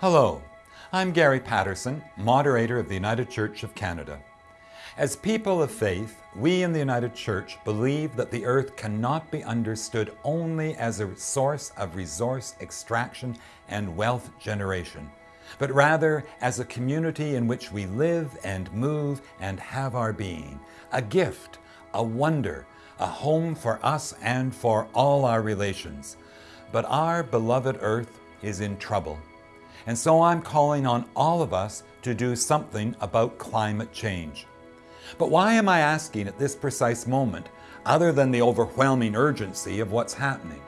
Hello, I'm Gary Patterson, moderator of the United Church of Canada. As people of faith, we in the United Church believe that the earth cannot be understood only as a source of resource extraction and wealth generation, but rather as a community in which we live and move and have our being, a gift, a wonder, a home for us and for all our relations. But our beloved earth is in trouble. And so I'm calling on all of us to do something about climate change. But why am I asking at this precise moment, other than the overwhelming urgency of what's happening?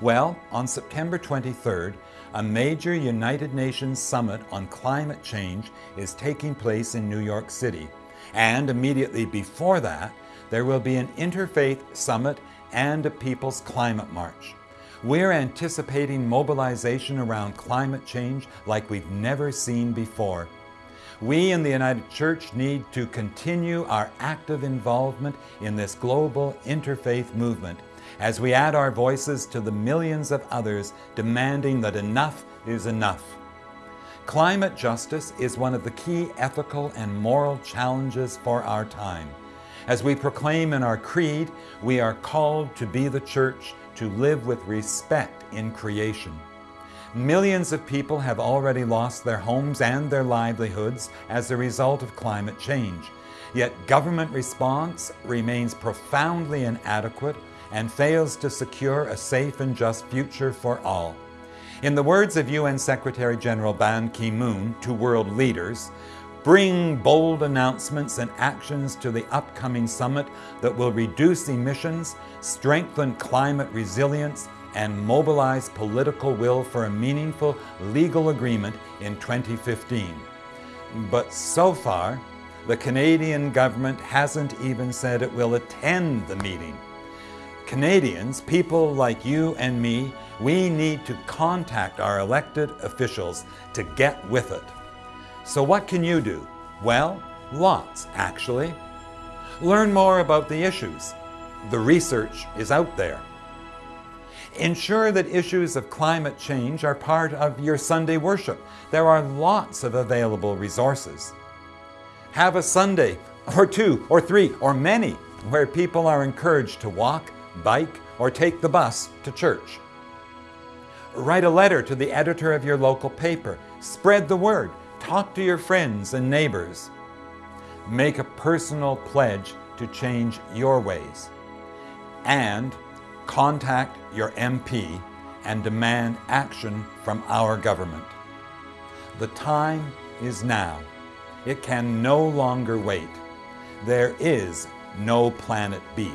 Well, on September 23rd, a major United Nations summit on climate change is taking place in New York City. And immediately before that, there will be an interfaith summit and a People's Climate March. We're anticipating mobilization around climate change like we've never seen before. We in the United Church need to continue our active involvement in this global interfaith movement as we add our voices to the millions of others demanding that enough is enough. Climate justice is one of the key ethical and moral challenges for our time. As we proclaim in our creed, we are called to be the church to live with respect in creation. Millions of people have already lost their homes and their livelihoods as a result of climate change. Yet government response remains profoundly inadequate and fails to secure a safe and just future for all. In the words of UN Secretary General Ban Ki-moon to world leaders, bring bold announcements and actions to the upcoming summit that will reduce emissions, strengthen climate resilience, and mobilize political will for a meaningful legal agreement in 2015. But so far, the Canadian government hasn't even said it will attend the meeting. Canadians, people like you and me, we need to contact our elected officials to get with it. So what can you do? Well, lots actually. Learn more about the issues. The research is out there. Ensure that issues of climate change are part of your Sunday worship. There are lots of available resources. Have a Sunday, or two, or three, or many, where people are encouraged to walk, bike, or take the bus to church. Write a letter to the editor of your local paper. Spread the word. Talk to your friends and neighbors. Make a personal pledge to change your ways. And contact your MP and demand action from our government. The time is now. It can no longer wait. There is no planet B.